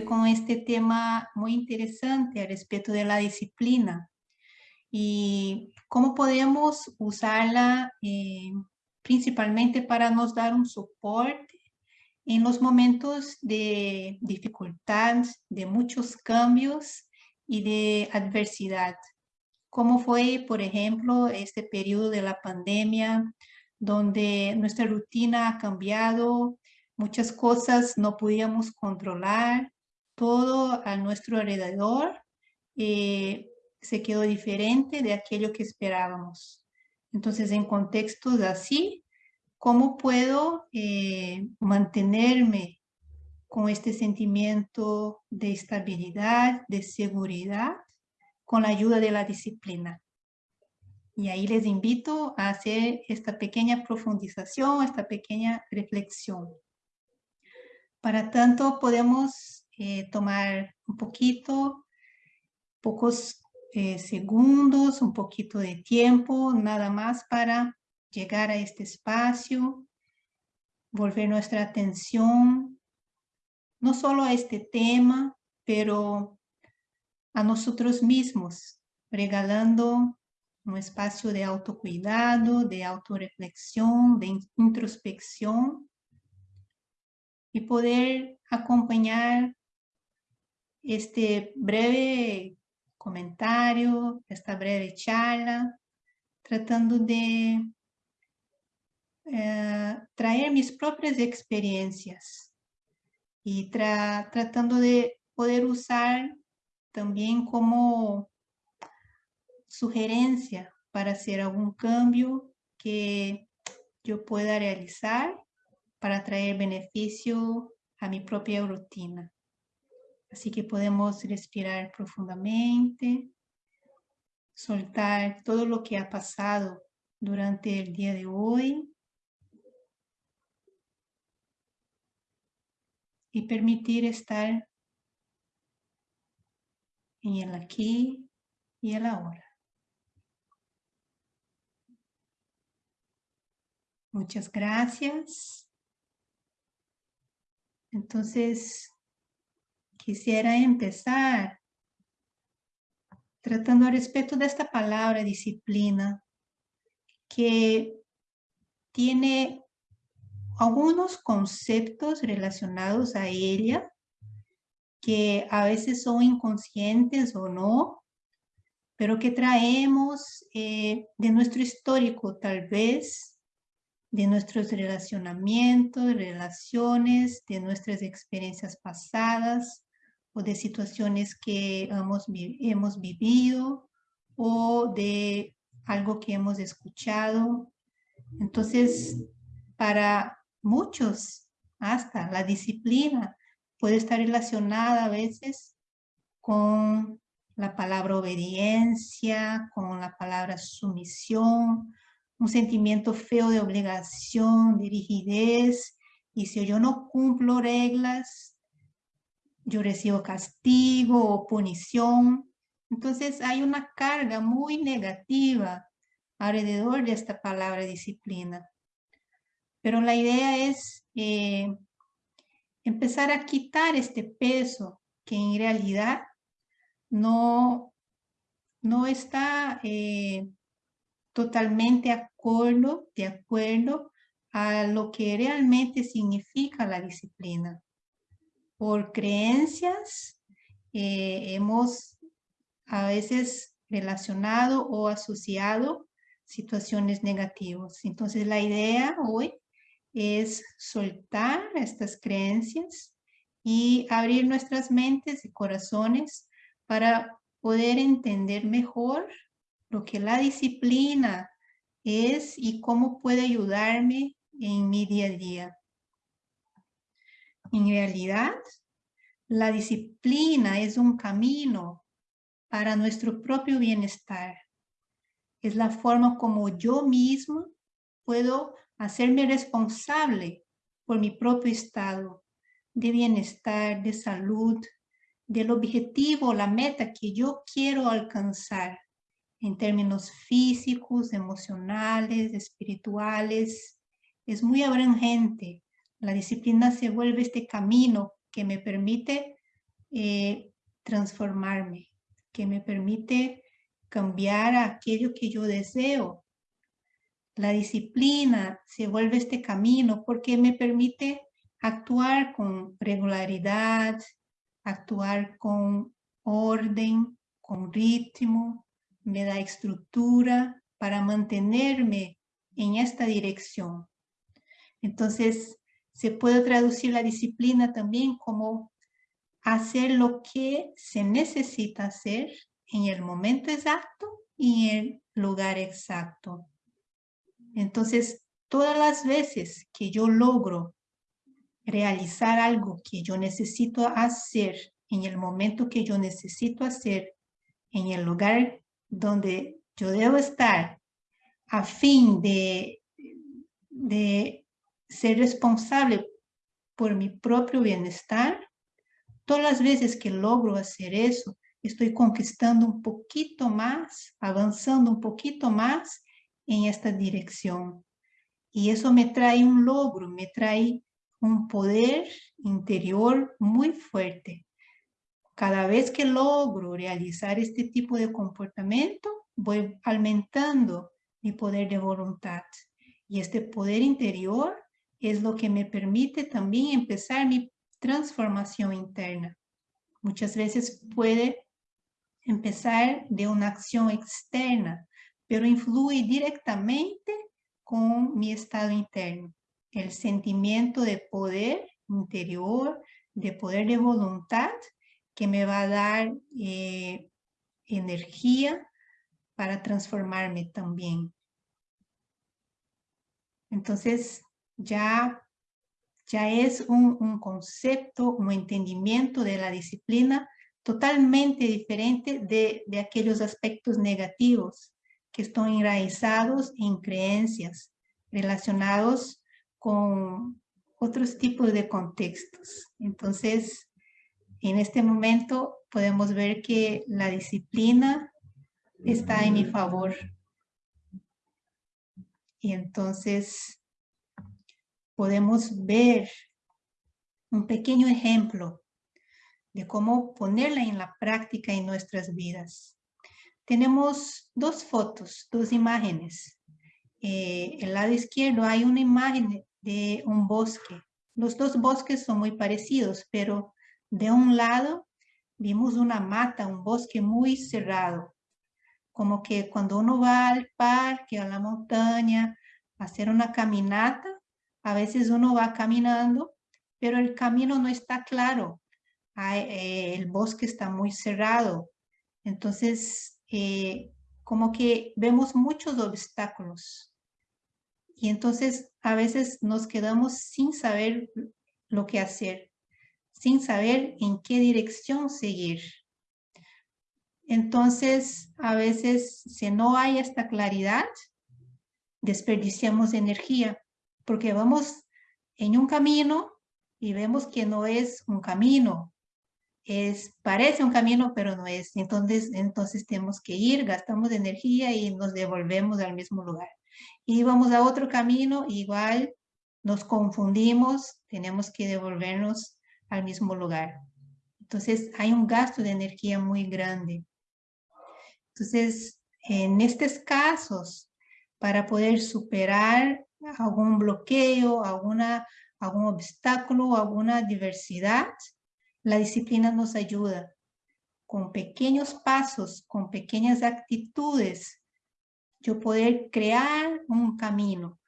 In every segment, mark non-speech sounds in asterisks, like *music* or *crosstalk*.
con este tema muy interesante al respecto de la disciplina y cómo podemos usarla eh, principalmente para nos dar un soporte en los momentos de dificultad, de muchos cambios y de adversidad. ¿Cómo fue, por ejemplo, este periodo de la pandemia, donde nuestra rutina ha cambiado, muchas cosas no podíamos controlar, todo a nuestro alrededor eh, se quedó diferente de aquello que esperábamos. Entonces, en contextos así, ¿cómo puedo eh, mantenerme con este sentimiento de estabilidad, de seguridad, con la ayuda de la disciplina? Y ahí les invito a hacer esta pequeña profundización, esta pequeña reflexión. Para tanto, podemos eh, tomar un poquito, pocos eh, segundos, un poquito de tiempo, nada más para llegar a este espacio, volver nuestra atención, no solo a este tema, pero a nosotros mismos, regalando un espacio de autocuidado, de autorreflexión, de introspección, y poder acompañar este breve comentario, esta breve charla, tratando de eh, traer mis propias experiencias y tratando de poder usar también como sugerencia para hacer algún cambio que yo pueda realizar para traer beneficio a mi propia rutina. Así que podemos respirar profundamente, soltar todo lo que ha pasado durante el día de hoy y permitir estar en el aquí y el ahora. Muchas gracias. Entonces, quisiera empezar tratando al respecto de esta palabra disciplina, que tiene algunos conceptos relacionados a ella, que a veces son inconscientes o no, pero que traemos eh, de nuestro histórico tal vez, de nuestros relacionamientos, relaciones, de nuestras experiencias pasadas o de situaciones que hemos, hemos vivido o de algo que hemos escuchado. Entonces, para muchos, hasta la disciplina puede estar relacionada a veces con la palabra obediencia, con la palabra sumisión, un sentimiento feo de obligación, de rigidez, y si yo no cumplo reglas, yo recibo castigo o punición. Entonces hay una carga muy negativa alrededor de esta palabra disciplina. Pero la idea es eh, empezar a quitar este peso que en realidad no, no está eh, totalmente acuerdo, de acuerdo a lo que realmente significa la disciplina. Por creencias eh, hemos a veces relacionado o asociado situaciones negativas. Entonces la idea hoy es soltar estas creencias y abrir nuestras mentes y corazones para poder entender mejor lo que la disciplina es y cómo puede ayudarme en mi día a día. En realidad, la disciplina es un camino para nuestro propio bienestar. Es la forma como yo mismo puedo hacerme responsable por mi propio estado de bienestar, de salud, del objetivo, la meta que yo quiero alcanzar en términos físicos, emocionales, espirituales. Es muy abrangente. La disciplina se vuelve este camino que me permite eh, transformarme, que me permite cambiar aquello que yo deseo. La disciplina se vuelve este camino porque me permite actuar con regularidad, actuar con orden, con ritmo, me da estructura para mantenerme en esta dirección. Entonces, se puede traducir la disciplina también como hacer lo que se necesita hacer en el momento exacto y en el lugar exacto. Entonces, todas las veces que yo logro realizar algo que yo necesito hacer en el momento que yo necesito hacer, en el lugar donde yo debo estar, a fin de, de ser responsable por mi propio bienestar, todas las veces que logro hacer eso, estoy conquistando un poquito más, avanzando un poquito más en esta dirección. Y eso me trae un logro, me trae un poder interior muy fuerte. Cada vez que logro realizar este tipo de comportamiento, voy aumentando mi poder de voluntad. Y este poder interior es lo que me permite también empezar mi transformación interna. Muchas veces puede empezar de una acción externa, pero influye directamente con mi estado interno. El sentimiento de poder interior, de poder de voluntad, que me va a dar eh, energía para transformarme también. Entonces, ya, ya es un, un concepto, un entendimiento de la disciplina totalmente diferente de, de aquellos aspectos negativos que están enraizados en creencias relacionados con otros tipos de contextos. Entonces, en este momento podemos ver que la disciplina está en mi favor. Y entonces podemos ver un pequeño ejemplo de cómo ponerla en la práctica en nuestras vidas. Tenemos dos fotos, dos imágenes. Eh, el lado izquierdo hay una imagen de un bosque. Los dos bosques son muy parecidos, pero de un lado vimos una mata, un bosque muy cerrado. Como que cuando uno va al parque, a la montaña, a hacer una caminata, a veces uno va caminando, pero el camino no está claro. Eh, el bosque está muy cerrado. Entonces, eh, como que vemos muchos obstáculos. Y entonces a veces nos quedamos sin saber lo que hacer, sin saber en qué dirección seguir. Entonces, a veces, si no hay esta claridad, desperdiciamos energía, porque vamos en un camino y vemos que no es un camino, es, parece un camino, pero no es. Entonces, entonces tenemos que ir, gastamos energía y nos devolvemos al mismo lugar. Y vamos a otro camino, igual nos confundimos, tenemos que devolvernos al mismo lugar. Entonces, hay un gasto de energía muy grande. Entonces, en estos casos, para poder superar algún bloqueo, alguna, algún obstáculo, alguna diversidad, la disciplina nos ayuda con pequeños pasos, con pequeñas actitudes, yo poder crear un camino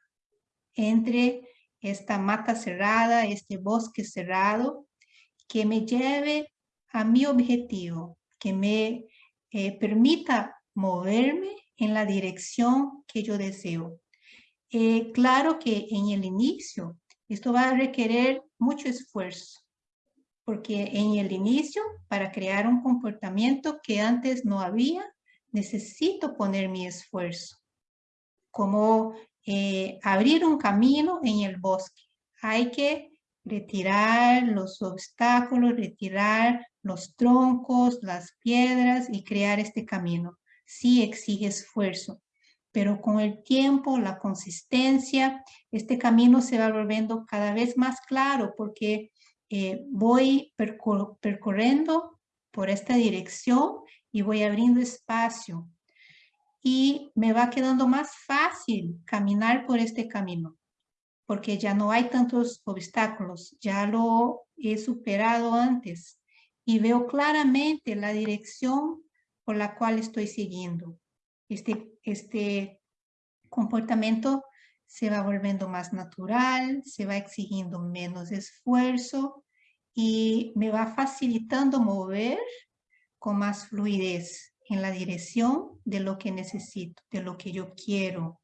entre esta mata cerrada, este bosque cerrado, que me lleve a mi objetivo, que me eh, permita moverme en la dirección que yo deseo. Eh, claro que en el inicio esto va a requerir mucho esfuerzo, porque en el inicio, para crear un comportamiento que antes no había, necesito poner mi esfuerzo. Como eh, abrir un camino en el bosque. Hay que retirar los obstáculos, retirar los troncos, las piedras y crear este camino. Sí exige esfuerzo, pero con el tiempo, la consistencia, este camino se va volviendo cada vez más claro porque eh, voy percorriendo por esta dirección y voy abriendo espacio. Y me va quedando más fácil caminar por este camino, porque ya no hay tantos obstáculos, ya lo he superado antes y veo claramente la dirección por la cual estoy siguiendo. Este, este comportamiento se va volviendo más natural, se va exigiendo menos esfuerzo y me va facilitando mover con más fluidez en la dirección de lo que necesito, de lo que yo quiero.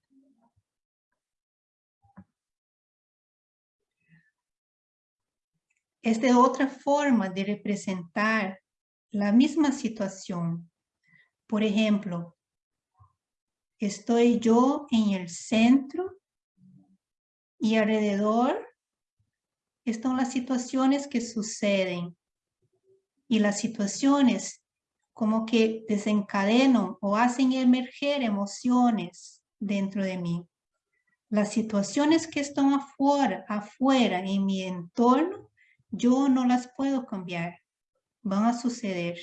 Es de otra forma de representar la misma situación. Por ejemplo, estoy yo en el centro y alrededor están las situaciones que suceden. Y las situaciones como que desencadenan o hacen emerger emociones dentro de mí. Las situaciones que están afuera, afuera en mi entorno, yo no las puedo cambiar. Van a suceder.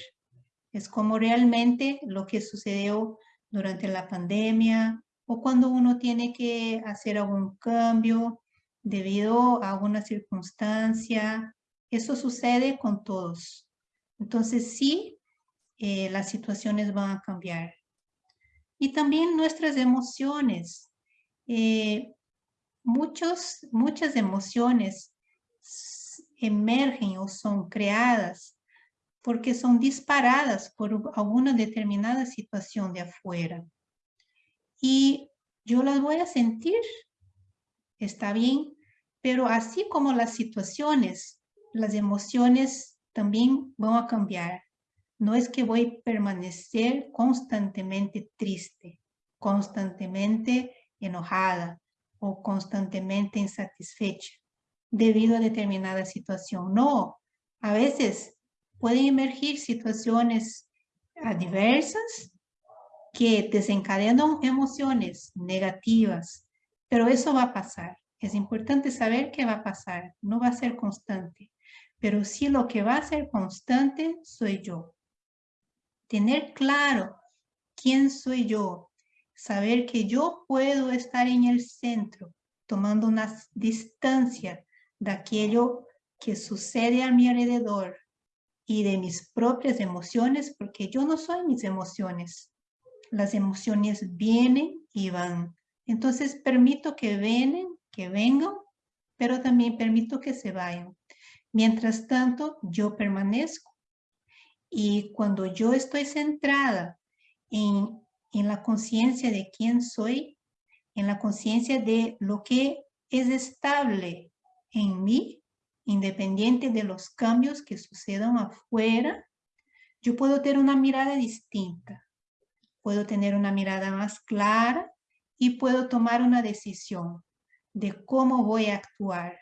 Es como realmente lo que sucedió durante la pandemia o cuando uno tiene que hacer algún cambio debido a alguna circunstancia. Eso sucede con todos. Entonces sí, eh, las situaciones van a cambiar. Y también nuestras emociones. Eh, muchos, muchas emociones emergen o son creadas porque son disparadas por alguna determinada situación de afuera. Y yo las voy a sentir, está bien, pero así como las situaciones, las emociones también van a cambiar. No es que voy a permanecer constantemente triste, constantemente enojada o constantemente insatisfecha debido a determinada situación. No, a veces pueden emergir situaciones adversas que desencadenan emociones negativas, pero eso va a pasar. Es importante saber que va a pasar, no va a ser constante, pero sí lo que va a ser constante soy yo. Tener claro quién soy yo, saber que yo puedo estar en el centro, tomando una distancia de aquello que sucede a mi alrededor, y de mis propias emociones, porque yo no soy mis emociones. Las emociones vienen y van. Entonces permito que vengan, que vengan, pero también permito que se vayan. Mientras tanto, yo permanezco. Y cuando yo estoy centrada en, en la conciencia de quién soy, en la conciencia de lo que es estable en mí, independiente de los cambios que sucedan afuera, yo puedo tener una mirada distinta. Puedo tener una mirada más clara y puedo tomar una decisión de cómo voy a actuar.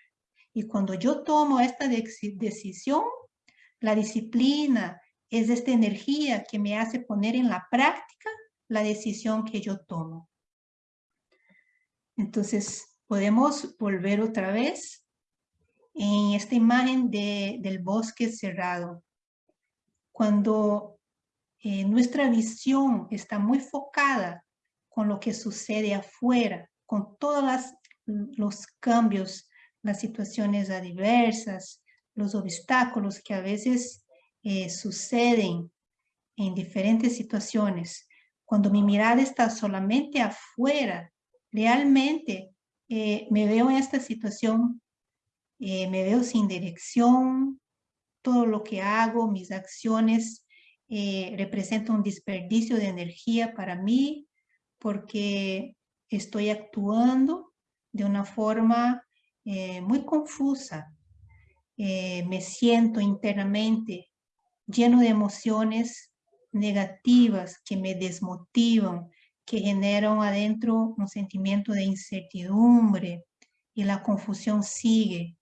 Y cuando yo tomo esta decisión, la disciplina es esta energía que me hace poner en la práctica la decisión que yo tomo. Entonces, podemos volver otra vez en esta imagen de, del bosque cerrado. Cuando eh, nuestra visión está muy focada con lo que sucede afuera, con todos los cambios, las situaciones adversas, los obstáculos que a veces eh, suceden en diferentes situaciones. Cuando mi mirada está solamente afuera, realmente eh, me veo en esta situación eh, me veo sin dirección, todo lo que hago, mis acciones eh, representan un desperdicio de energía para mí porque estoy actuando de una forma eh, muy confusa. me siento internamente lleno de emociones negativas que me desmotivan, que generan adentro un sentimiento de incertidumbre y la confusión sigue.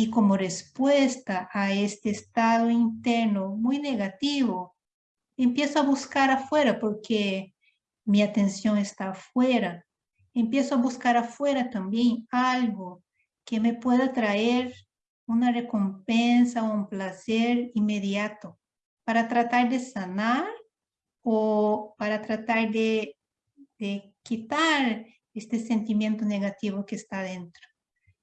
Y como respuesta a este estado interno muy negativo, empiezo a buscar afuera porque mi atención está afuera. Empiezo a buscar afuera también algo que me pueda traer una recompensa o un placer inmediato para tratar de sanar o para tratar de, de quitar este sentimiento negativo que está dentro.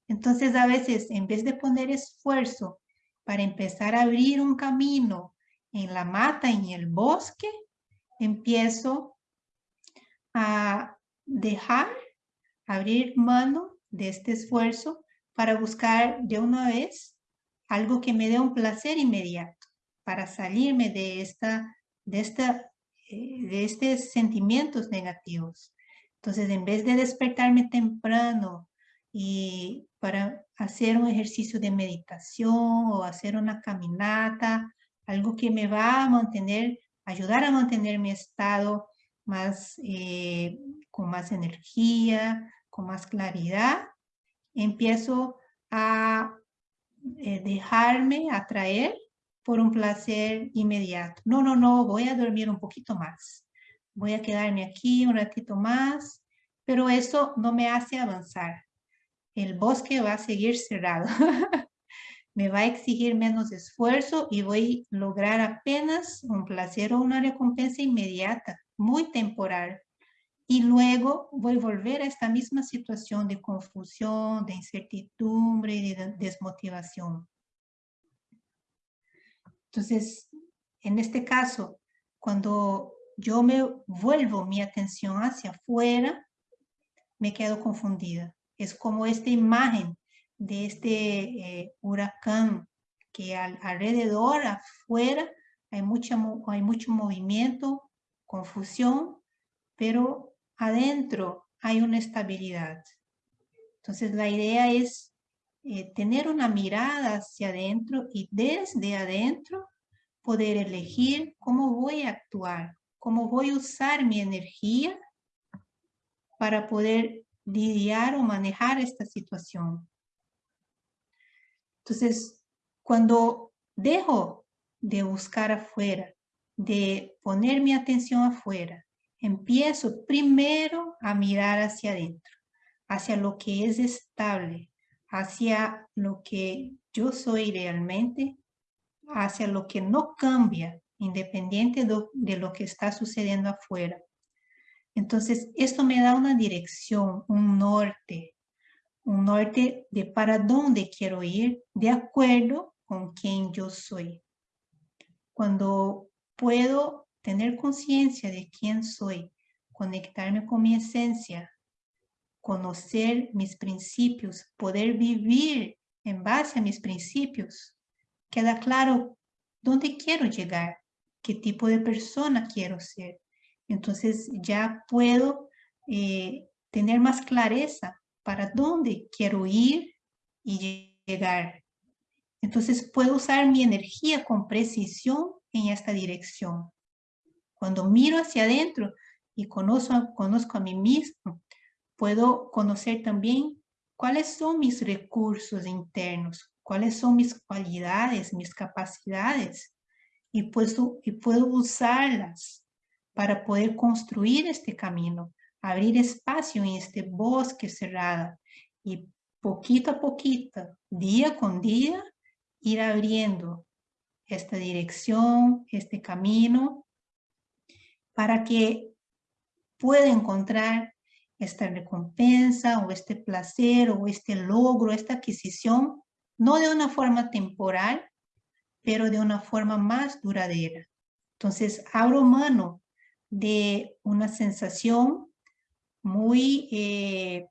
Entonces, a veces, en vez de poner esfuerzo para empezar a abrir un camino en la mata, en el bosque, empiezo a dejar, abrir mano de este esfuerzo para buscar de una vez algo que me dé un placer inmediato, para salirme de, esta, de, esta, eh, de estos sentimientos negativos. Entonces, en vez de despertarme temprano y para hacer un ejercicio de meditación o hacer una caminata, algo que me va a mantener, ayudar a mantener mi estado más, eh, con más energía, con más claridad, empiezo a eh, dejarme atraer por un placer inmediato. No, no, no, voy a dormir un poquito más. Voy a quedarme aquí un ratito más, pero eso no me hace avanzar. El bosque va a seguir cerrado. *laughs* me va a exigir menos esfuerzo y voy a lograr apenas un placer o una recompensa inmediata, muy temporal. Y luego voy a volver a esta misma situación de confusión, de incertidumbre y de desmotivación. Entonces, en este caso, cuando yo me vuelvo mi atención hacia afuera, me quedo confundida. Es como esta imagen de este eh, huracán que alrededor, afuera, hay, mucha, hay mucho movimiento, confusión, pero adentro hay una estabilidad. Entonces la idea es eh, tener una mirada hacia adentro y desde adentro poder elegir cómo voy a actuar, cómo voy a usar mi energía para poder lidiar o manejar esta situación. Entonces, cuando dejo de buscar afuera, de poner mi atención afuera, empiezo primero a mirar hacia adentro, hacia lo que es estable, hacia lo que yo soy realmente, hacia lo que no cambia, independiente de, lo que está sucediendo afuera. Entonces, esto me da una dirección, un norte, un norte de para dónde quiero ir de acuerdo con quién yo soy. Cuando puedo tener conciencia de quién soy, conectarme con mi esencia, conocer mis principios, poder vivir en base a mis principios, queda claro dónde quiero llegar, qué tipo de persona quiero ser. Entonces ya puedo eh, tener más clareza para dónde quiero ir y llegar. Entonces puedo usar mi energía con precisión en esta dirección. Cuando miro hacia adentro y conozco, conozco a mí mismo, puedo conocer también cuáles son mis recursos internos, cuáles son mis cualidades, mis capacidades, y puedo, y puedo usarlas para poder construir este camino abrir espacio en este bosque cerrado y poquito a poquito, día con día, ir abriendo esta dirección, este camino, para que pueda encontrar esta recompensa o este placer o este logro, esta adquisición, no de una forma temporal, pero de una forma más duradera. Entonces, abro mano de una sensación muy eh,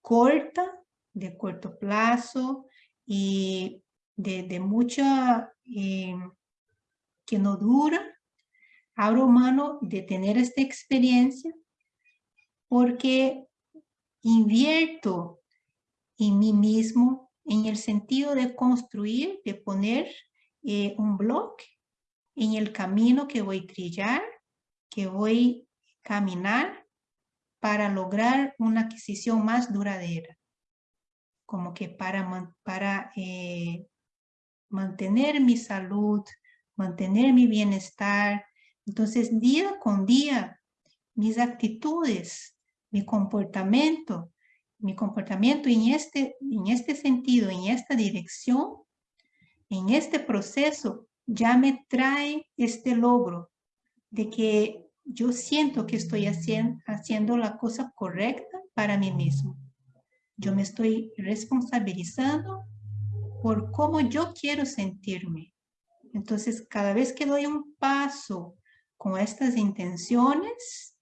corta, de corto plazo y de, mucha, eh, que no dura, abro mano de tener esta experiencia porque invierto en mí mismo en el sentido de construir, de poner eh, un bloque en el camino que voy a trillar, que voy a caminar para lograr una adquisición más duradera, como que para, para eh, mantener mi salud, mantener mi bienestar. Entonces, día con día, mis actitudes, mi comportamiento mi comportamiento en este, en este sentido, en esta dirección, en este proceso, ya me trae este logro de que yo siento que estoy haciendo, la cosa correcta para mí mismo. Yo me estoy responsabilizando por cómo yo quiero sentirme. Entonces, cada vez que doy un paso con estas intenciones,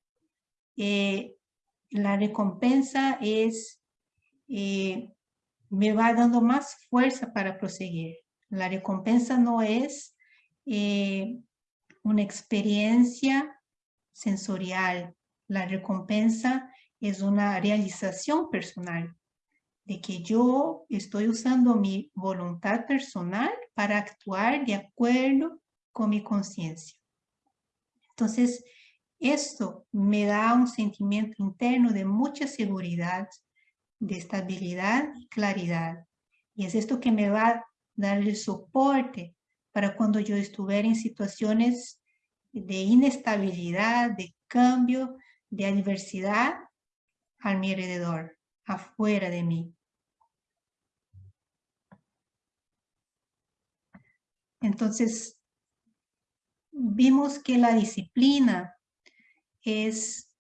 eh, la recompensa es, eh, me va dando más fuerza para proseguir. La recompensa no es eh, una experiencia sensorial. La recompensa es una realización personal de que yo estoy usando mi voluntad personal para actuar de acuerdo con mi conciencia. Entonces, esto me da un sentimiento interno de mucha seguridad, de estabilidad y claridad. Y es esto que me va a dar el soporte para cuando yo estuviera en situaciones de inestabilidad, de cambio, de adversidad a mi alrededor, afuera de mí. Entonces, vimos que la disciplina es,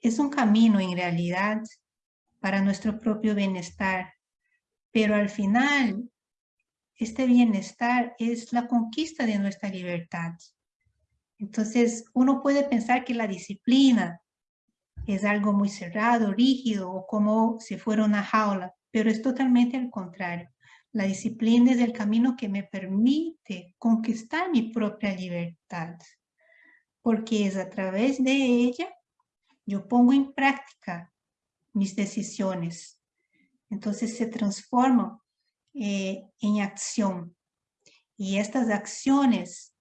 es un camino en realidad para nuestro propio bienestar, pero al final este bienestar es la conquista de nuestra libertad. Entonces, uno puede pensar que la disciplina es algo muy cerrado, rígido, o como si fuera una jaula, pero es totalmente al contrario. La disciplina es el camino que me permite conquistar mi propia libertad, porque es a través de ella yo pongo en práctica mis decisiones. Entonces se transforman eh, en acción. Y estas acciones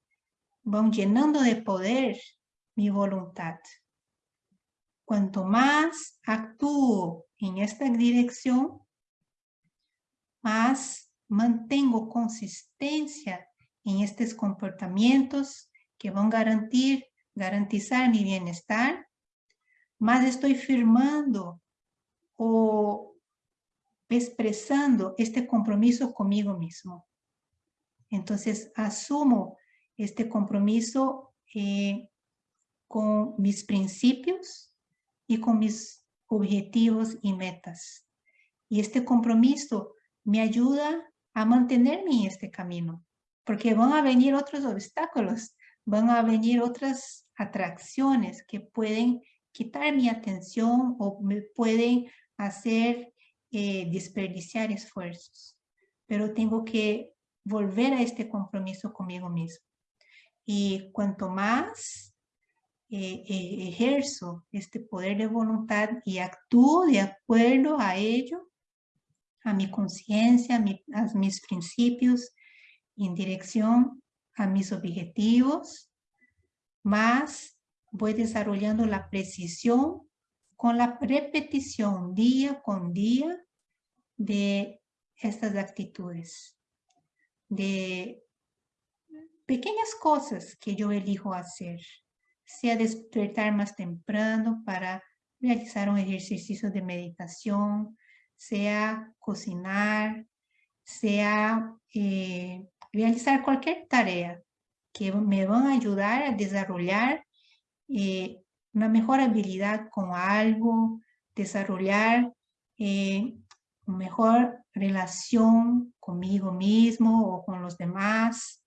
van llenando de poder mi voluntad. Cuanto más actúo en esta dirección, más mantengo consistencia en estos comportamientos que van a garantir, garantizar mi bienestar, más estoy firmando o expresando este compromiso conmigo mismo. Entonces, asumo este compromiso eh, con mis principios y con mis objetivos y metas. Y este compromiso me ayuda a mantenerme en este camino, porque van a venir otros obstáculos, van a venir otras atracciones que pueden quitar mi atención o me pueden hacer eh, desperdiciar esfuerzos. Pero tengo que volver a este compromiso conmigo mismo. Y cuanto más eh, eh, ejerzo este poder de voluntad y actúo de acuerdo a ello, a mi conciencia, a, mis principios, en dirección a mis objetivos, más voy desarrollando la precisión con la repetición día con día de estas actitudes, de pequeñas cosas que yo elijo hacer, sea despertar más temprano para realizar un ejercicio de meditación, sea cocinar, sea eh, realizar cualquier tarea que me van a ayudar a desarrollar eh, una mejor habilidad con algo, desarrollar eh, una mejor relación conmigo mismo o con los demás.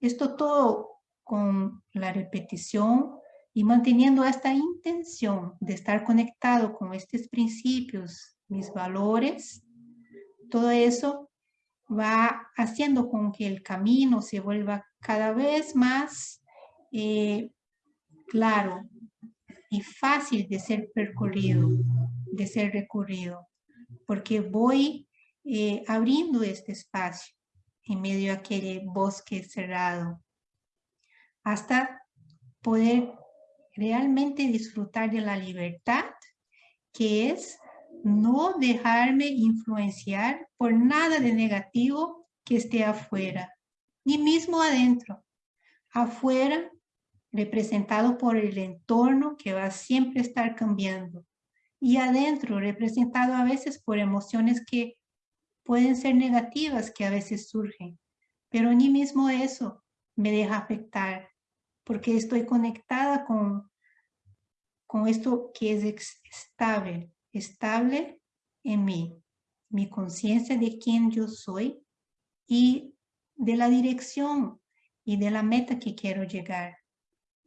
Esto todo con la repetición y manteniendo esta intención de estar conectado con estos principios mis valores, todo eso va haciendo con que el camino se vuelva cada vez más eh, claro y fácil de ser percorrido, de ser recorrido, porque voy eh, abriendo este espacio en medio de aquel bosque cerrado, hasta poder realmente disfrutar de la libertad que es no dejarme influenciar por nada de negativo que esté afuera, ni mismo adentro. Afuera, representado por el entorno que va a siempre estar cambiando. y adentro, representado a veces por emociones que pueden ser negativas que a veces surgen, pero ni mismo eso me deja afectar, porque estoy conectada con, con esto que es estable, estable en mí, mi conciencia de quién yo soy y de la dirección y de la meta que quiero llegar.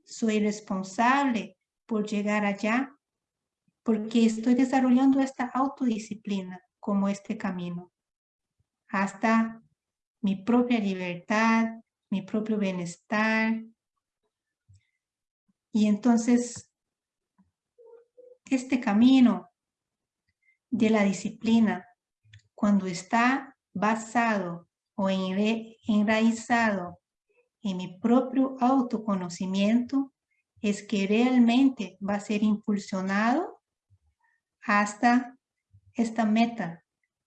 Soy responsable por llegar allá porque estoy desarrollando esta autodisciplina como este camino hasta mi propia libertad, mi propio bienestar. Y entonces, este camino de la disciplina, cuando está basado o enraizado en mi propio autoconocimiento, es que realmente va a ser impulsionado hasta esta meta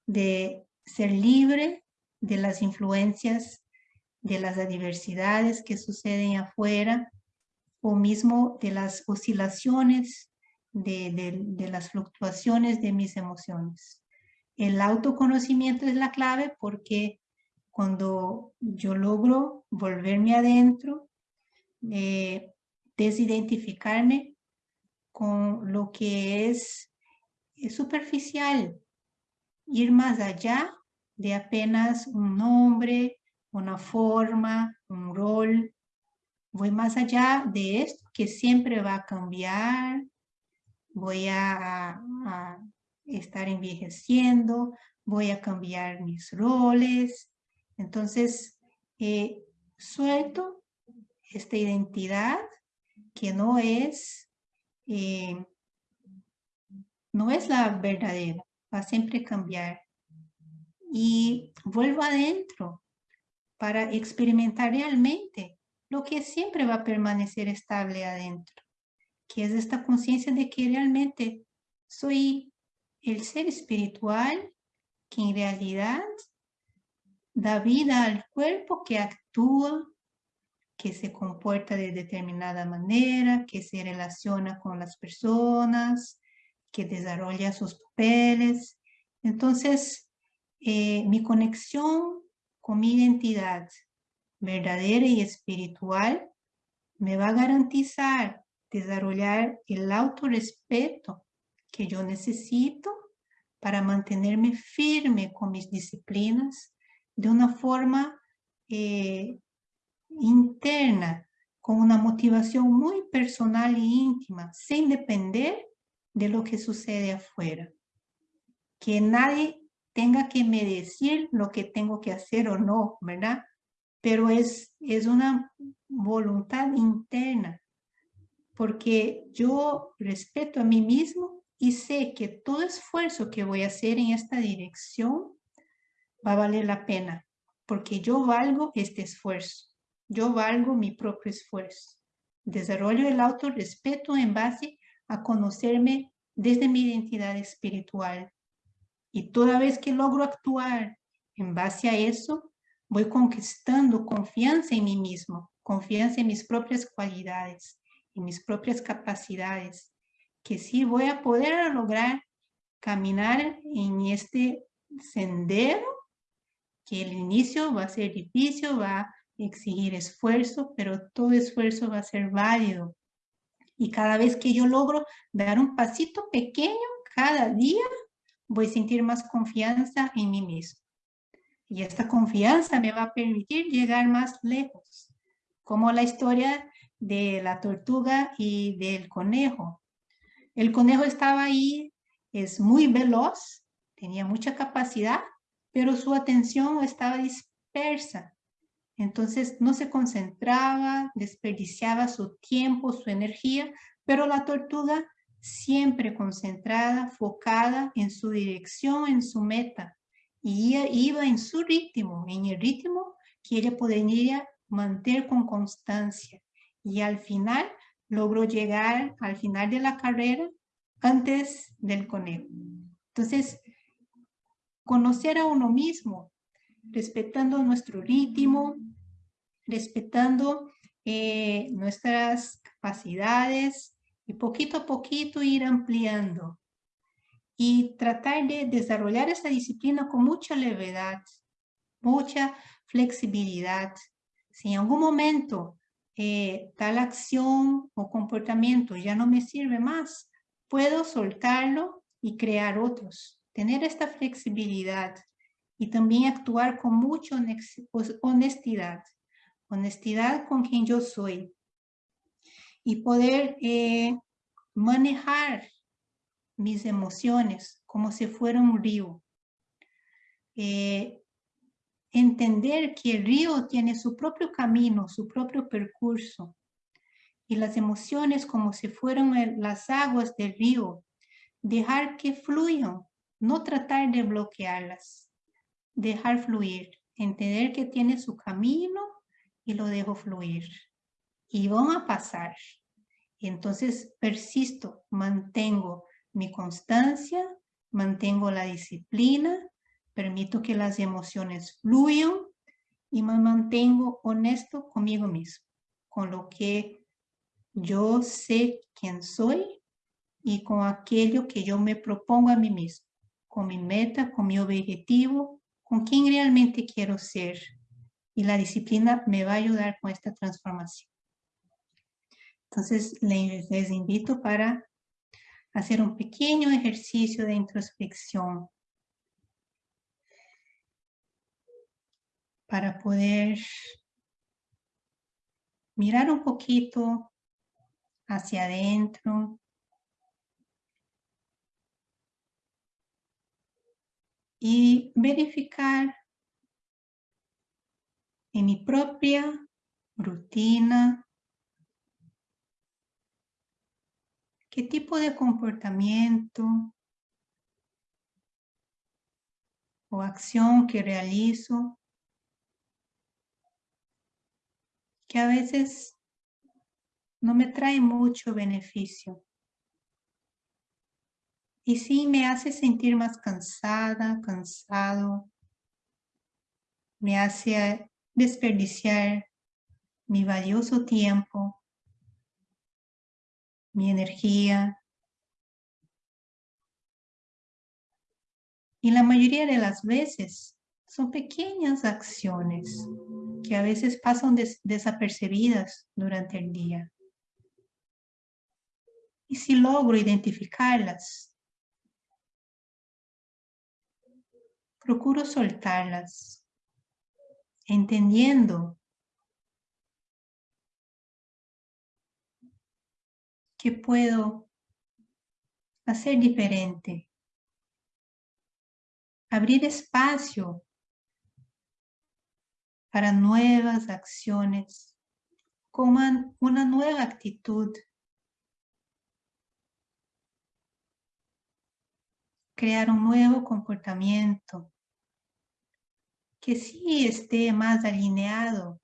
de ser libre de las influencias, de las adversidades que suceden afuera, o mismo de las oscilaciones, de, de las fluctuaciones de mis emociones. El autoconocimiento es la clave porque cuando yo logro volverme adentro, eh, desidentificarme con lo que es, es superficial, ir más allá de apenas un nombre, una forma, un rol. Voy más allá de esto que siempre va a cambiar, voy a, estar envejeciendo, voy a cambiar mis roles. Entonces, eh, suelto esta identidad que no es, eh, no es la verdadera, va a siempre cambiar. Y vuelvo adentro para experimentar realmente lo que siempre va a permanecer estable adentro, que es esta conciencia de que realmente soy el ser espiritual que en realidad da vida al cuerpo que actúa, que se comporta de determinada manera, que se relaciona con las personas, que desarrolla sus papeles. Entonces, eh, mi conexión con mi identidad verdadera y espiritual me va a garantizar desarrollar el autorrespeto que yo necesito para mantenerme firme con mis disciplinas de una forma eh, interna, con una motivación muy personal e íntima, sin depender de lo que sucede afuera. Que nadie tenga que me decir lo que tengo que hacer o no, ¿verdad? Pero es, es una voluntad interna, porque yo respeto a mí mismo y sé que todo esfuerzo que voy a hacer en esta dirección va a valer la pena, porque yo valgo este esfuerzo, yo valgo mi propio esfuerzo. Desarrollo el autorrespeto en base a conocerme desde mi identidad espiritual. Y toda vez que logro actuar en base a eso, voy conquistando confianza en mí mismo, confianza en mis propias cualidades, en mis propias capacidades, que sí voy a poder lograr caminar en este sendero, que el inicio va a ser difícil, va a exigir esfuerzo, pero todo esfuerzo va a ser válido, y cada vez que yo logro dar un pasito pequeño cada día, voy a sentir más confianza en mí mismo. Y esta confianza me va a permitir llegar más lejos, como la historia de la tortuga y del conejo. El conejo estaba ahí, es muy veloz, tenía mucha capacidad, pero su atención estaba dispersa. Entonces no se concentraba, desperdiciaba su tiempo, su energía, pero la tortuga siempre concentrada, focada en su dirección, en su meta. Y iba en su ritmo, en el ritmo que ella podría mantener con constancia. Y al final logró llegar al final de la carrera antes del conejo. Entonces, conocer a uno mismo, respetando nuestro ritmo, respetando eh, nuestras capacidades y poquito a poquito ir ampliando y tratar de desarrollar esta disciplina con mucha levedad, mucha flexibilidad. Si en algún momento eh, tal acción o comportamiento ya no me sirve más, puedo soltarlo y crear otros. Tener esta flexibilidad y también actuar con mucha honestidad. Honestidad con quien yo soy. Y poder eh, manejar mis emociones como si fuera un río. Eh, entender que el río tiene su propio camino, su propio percurso. Y las emociones como si fueran las aguas del río. Dejar que fluyan, no tratar de bloquearlas. Dejar fluir, entender que tiene su camino y lo dejo fluir. Y van a pasar. Entonces persisto, mantengo mi constancia, mantengo la disciplina, permito que las emociones fluyan y me mantengo honesto conmigo mismo, con lo que yo sé quién soy y con aquello que yo me propongo a mí mismo, con mi meta, con mi objetivo, con quién realmente quiero ser. Y la disciplina me va a ayudar con esta transformación. Entonces, les invito para hacer un pequeño ejercicio de introspección para poder mirar un poquito hacia adentro y verificar en mi propia rutina ¿Qué tipo de comportamiento o acción que realizo que a veces no me trae mucho beneficio? Y sí me hace sentir más cansada, cansado, me hace desperdiciar mi valioso tiempo mi energía. Y la mayoría de las veces son pequeñas acciones que a veces pasan desapercibidas durante el día. Y si logro identificarlas, procuro soltarlas, entendiendo ¿Qué puedo hacer diferente? Abrir espacio para nuevas acciones, con una nueva actitud. Crear un nuevo comportamiento que sí esté más alineado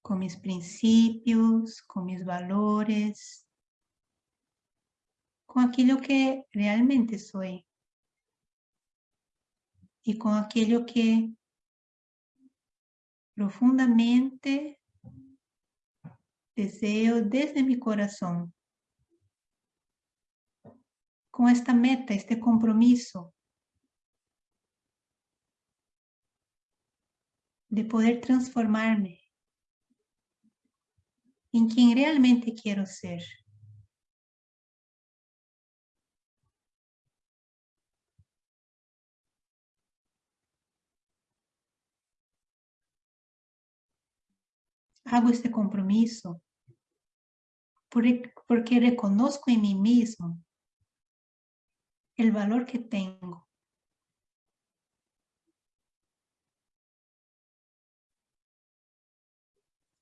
con mis principios, con mis valores, con aquello que realmente soy y con aquello que profundamente deseo desde mi corazón. Con esta meta, este compromiso de poder transformarme en quien realmente quiero ser. Hago este compromiso porque reconozco en mí mismo el valor que tengo.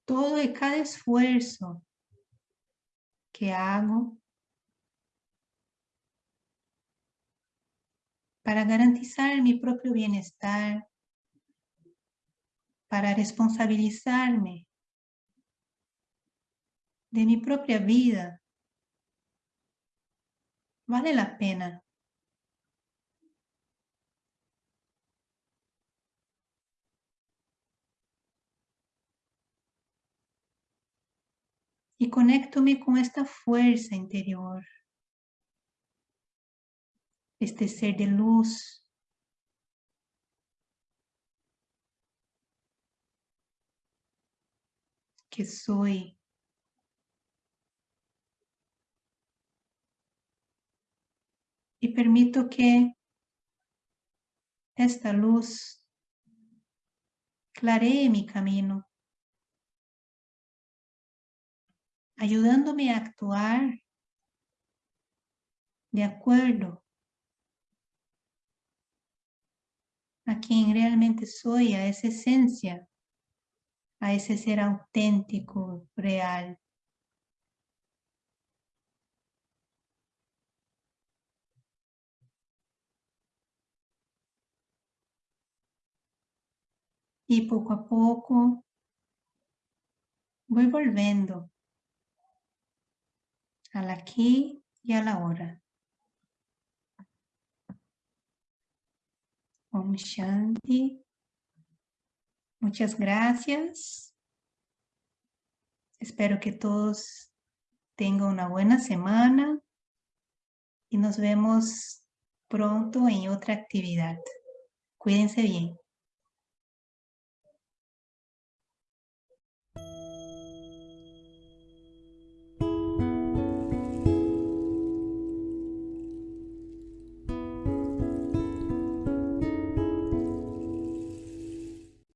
Todo y cada esfuerzo que hago para garantizar mi propio bienestar, para responsabilizarme de mi propia vida, vale la pena. Y conéctome con esta fuerza interior este ser de luz que soy. Y permito que esta luz claree mi camino, ayudándome a actuar de acuerdo a quien realmente soy, a esa esencia, a ese ser auténtico, real. Y poco a poco voy volviendo al aquí y a la hora. Om Shanti. Muchas gracias. Espero que todos tengan una buena semana y nos vemos pronto en otra actividad. Cuídense bien.